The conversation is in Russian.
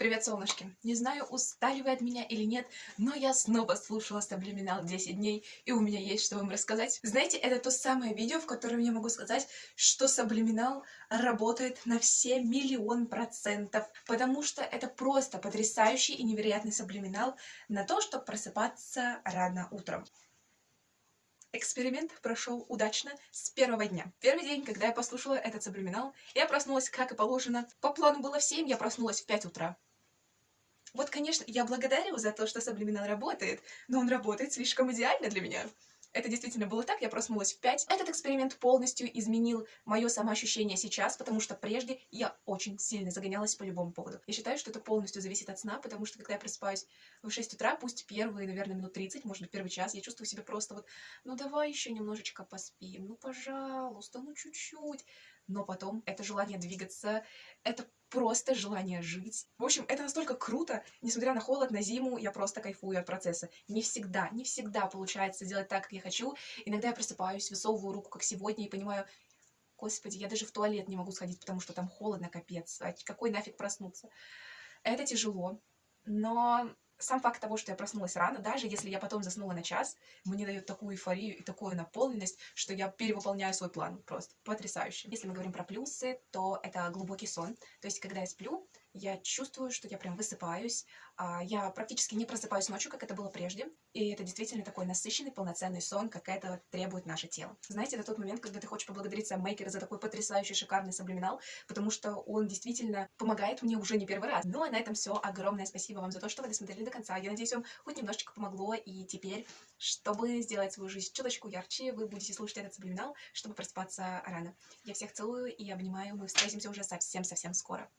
Привет, солнышки! Не знаю, устали вы от меня или нет, но я снова слушала Саблиминал 10 дней, и у меня есть что вам рассказать. Знаете, это то самое видео, в котором я могу сказать, что Саблиминал работает на все миллион процентов, потому что это просто потрясающий и невероятный Саблиминал на то, чтобы просыпаться рано утром. Эксперимент прошел удачно с первого дня. Первый день, когда я послушала этот саблиминал, я проснулась, как и положено. По плану было в 7, я проснулась в 5 утра. Вот, конечно, я благодарю за то, что Саблиминал работает, но он работает слишком идеально для меня. Это действительно было так, я проснулась в 5. Этот эксперимент полностью изменил мое самоощущение сейчас, потому что прежде я очень сильно загонялась по любому поводу. Я считаю, что это полностью зависит от сна, потому что когда я просыпаюсь в 6 утра, пусть первые, наверное, минут 30, может быть, первый час, я чувствую себя просто вот, ну давай еще немножечко поспим, ну пожалуйста, ну чуть-чуть. Но потом это желание двигаться, это просто желание жить. В общем, это настолько круто, несмотря на холод, на зиму, я просто кайфую от процесса. Не всегда, не всегда получается сделать так, как я хочу. Иногда я просыпаюсь, высовываю руку, как сегодня, и понимаю, господи, я даже в туалет не могу сходить, потому что там холодно, капец. А какой нафиг проснуться? Это тяжело, но сам факт того, что я проснулась рано, даже если я потом заснула на час, мне дает такую эйфорию и такую наполненность, что я перевыполняю свой план. Просто потрясающе. Если мы говорим про плюсы, то это глубокий сон. То есть, когда я сплю, я чувствую, что я прям высыпаюсь, а, я практически не просыпаюсь ночью, как это было прежде, и это действительно такой насыщенный, полноценный сон, как это требует наше тело. Знаете, это тот момент, когда ты хочешь поблагодарить сам Мейкера за такой потрясающий, шикарный саблиминал, потому что он действительно помогает мне уже не первый раз. Ну, а на этом все. Огромное спасибо вам за то, что вы досмотрели до конца. Я надеюсь, вам хоть немножечко помогло, и теперь, чтобы сделать свою жизнь чуточку ярче, вы будете слушать этот саблиминал, чтобы просыпаться рано. Я всех целую и обнимаю. Мы встретимся уже совсем-совсем скоро.